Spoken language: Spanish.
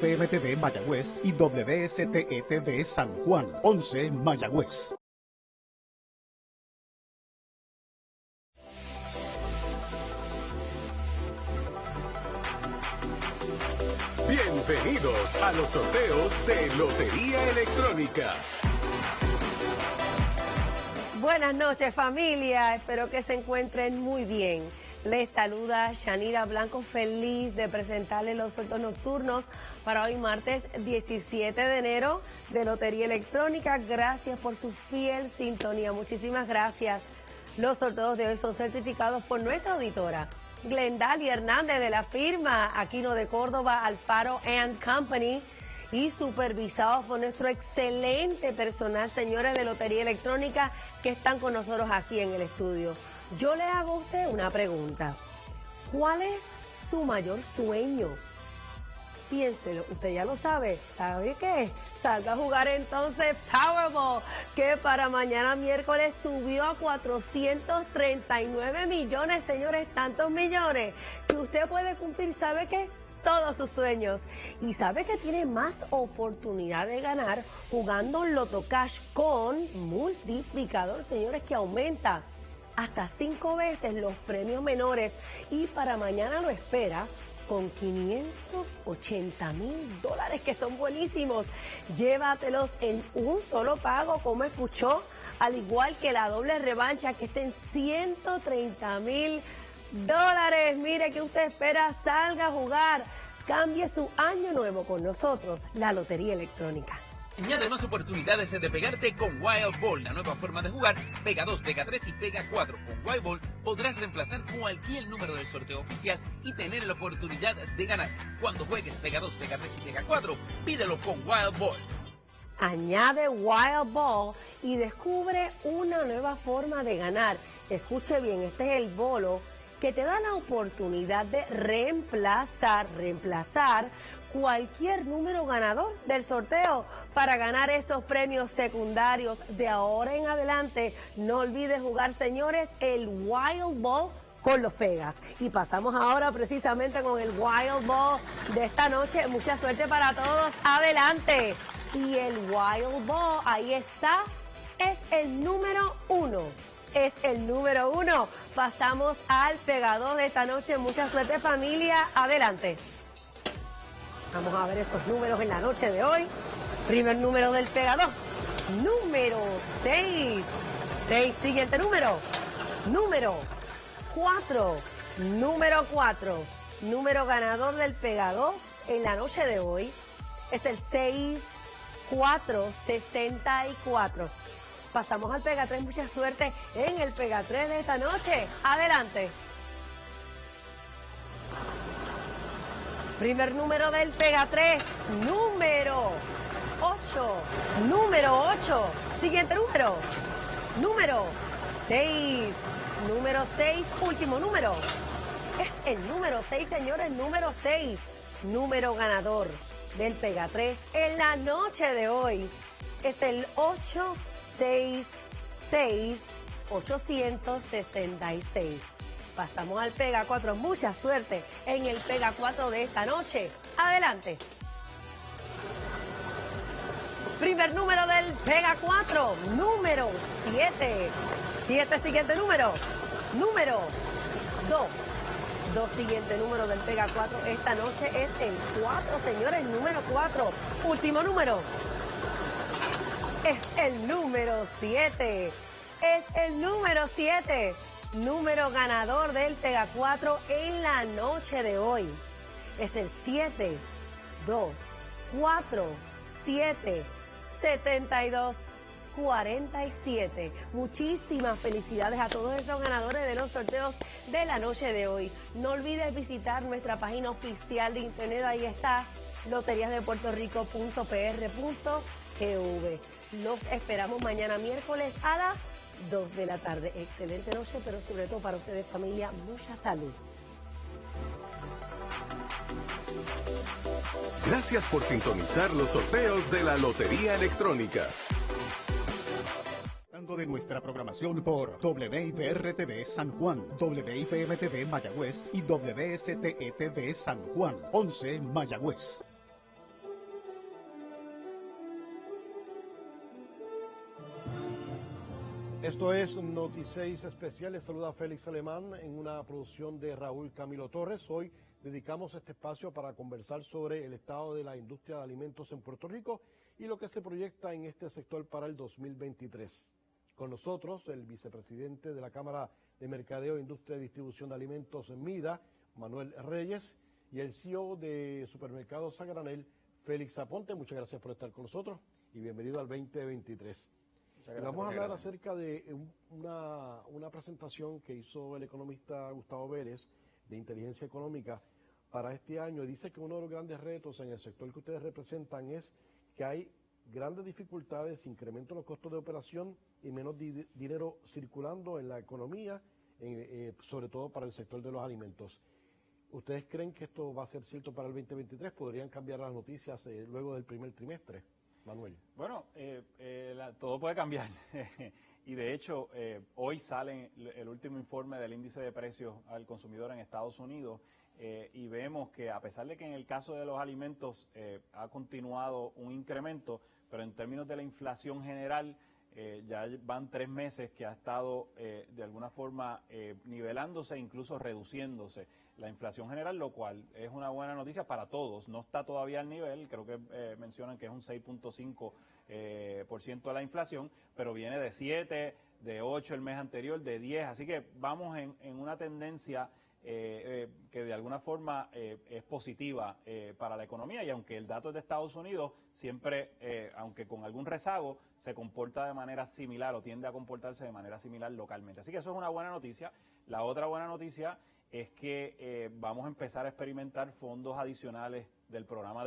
PMTV Mayagüez y WSTETV San Juan, 11 Mayagüez. Bienvenidos a los sorteos de Lotería Electrónica. Buenas noches familia, espero que se encuentren muy bien. Les saluda Shanira Blanco, feliz de presentarles los sorteos nocturnos para hoy martes 17 de enero de Lotería Electrónica. Gracias por su fiel sintonía, muchísimas gracias. Los sorteos de hoy son certificados por nuestra auditora, Glendalia Hernández de la firma Aquino de Córdoba, Alfaro and Company y supervisados por nuestro excelente personal, señores de Lotería Electrónica, que están con nosotros aquí en el estudio. Yo le hago a usted una pregunta. ¿Cuál es su mayor sueño? Piénselo, usted ya lo sabe. ¿Sabe qué? Salga a jugar entonces Powerball, que para mañana miércoles subió a 439 millones, señores, tantos millones, que usted puede cumplir, ¿sabe qué? todos sus sueños. Y sabe que tiene más oportunidad de ganar jugando Loto Cash con multiplicador, señores, que aumenta hasta cinco veces los premios menores y para mañana lo espera con 580 mil dólares que son buenísimos. Llévatelos en un solo pago, como escuchó, al igual que la doble revancha que está en 130 mil dólares. Mire que usted espera, salga a jugar. Cambie su año nuevo con nosotros, la Lotería Electrónica. Añade más oportunidades de pegarte con Wild Ball, la nueva forma de jugar. Pega 2, pega 3 y pega 4. Con Wild Ball podrás reemplazar cualquier número del sorteo oficial y tener la oportunidad de ganar. Cuando juegues pega 2, pega 3 y pega 4, pídelo con Wild Ball. Añade Wild Ball y descubre una nueva forma de ganar. Escuche bien, este es el bolo que te da la oportunidad de reemplazar, reemplazar cualquier número ganador del sorteo para ganar esos premios secundarios de ahora en adelante. No olvides jugar, señores, el Wild Ball con los pegas. Y pasamos ahora precisamente con el Wild Ball de esta noche. Mucha suerte para todos. Adelante. Y el Wild Ball, ahí está, es el número uno. Es el número uno. Pasamos al pegador de esta noche. Mucha suerte familia. Adelante. Vamos a ver esos números en la noche de hoy. Primer número del Pega 2. Número 6. 6. Siguiente número. Número 4. Número 4. Número ganador del Pega 2 en la noche de hoy es el 6464. Pasamos al Pega 3. Mucha suerte en el Pega 3 de esta noche. Adelante. Primer número del Pega 3, número 8, número 8. Siguiente número, número 6, número 6, último número. Es el número 6, señores, número 6, número ganador del Pega 3 en la noche de hoy. Es el 866 866. Pasamos al Pega 4. Mucha suerte en el Pega 4 de esta noche. Adelante. Primer número del Pega 4, número 7. 7 siguiente número. Número 2. Dos siguiente número del Pega 4 esta noche es el 4, señores, número 4. Último número. Es el número 7. Es el número 7 número ganador del Pega 4 en la noche de hoy. Es el 7, 2, 4, 7, 72. 47. Muchísimas felicidades a todos esos ganadores de los sorteos de la noche de hoy. No olvides visitar nuestra página oficial de internet, ahí está loteriasdepuertorico.pr.gv. Los esperamos mañana miércoles a las 2 de la tarde. Excelente noche, pero sobre todo para ustedes familia, mucha salud. Gracias por sintonizar los sorteos de la Lotería Electrónica. de nuestra programación por WIPR-TV San Juan, WIPM-TV Mayagüez y WSTETV San Juan, 11 Mayagüez. Esto es Noticias Especiales. Saluda Félix Alemán en una producción de Raúl Camilo Torres. Hoy dedicamos este espacio para conversar sobre el estado de la industria de alimentos en Puerto Rico y lo que se proyecta en este sector para el 2023. Con nosotros el vicepresidente de la Cámara de Mercadeo, Industria y Distribución de Alimentos en MIDA, Manuel Reyes, y el CEO de Supermercados a Granel, Félix Aponte. Muchas gracias por estar con nosotros y bienvenido al 2023. Vamos a hablar acerca de una, una, presentación que hizo el economista Gustavo Vélez de inteligencia económica para este año. Dice que uno de los grandes retos en el sector que ustedes representan es que hay grandes dificultades, incremento en los costos de operación y menos dinero circulando en la economía, eh, sobre todo para el sector de los alimentos. ¿Ustedes creen que esto va a ser cierto para el 2023? ¿Podrían cambiar las noticias eh, luego del primer trimestre? Bueno, eh, eh, todo puede cambiar. y de hecho, eh, hoy sale el último informe del índice de precios al consumidor en Estados Unidos y vemos que a pesar de que en el caso de los alimentos ha continuado un incremento, pero en términos de la inflación general, eh, ya van tres meses que ha estado eh, de alguna forma eh, nivelándose, incluso reduciéndose la inflación general, lo cual es una buena noticia para todos. No está todavía al nivel, creo que mencionan que es un 6.5% por ciento de la inflación, pero viene de 7, de 8 el mes anterior, de 10, así que vamos en, en una tendencia eh, eh, que de alguna forma eh, es positiva para la economía y aunque el dato es de Estados Unidos, siempre, aunque con algún rezago, se comporta de manera similar o tiende a comportarse de manera similar localmente. Así que eso es una buena noticia. La otra buena noticia es que vamos a empezar a experimentar fondos adicionales del programa de